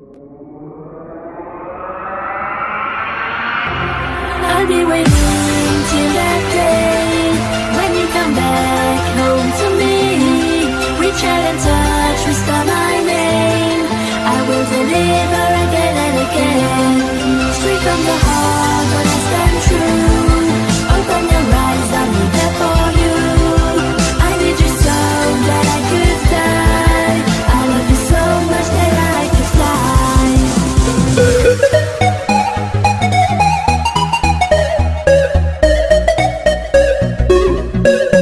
I'll be waiting till that day when you come back home to me. We chat and touch, whisper my name. I will deliver again and again. Straight from the heart, I'll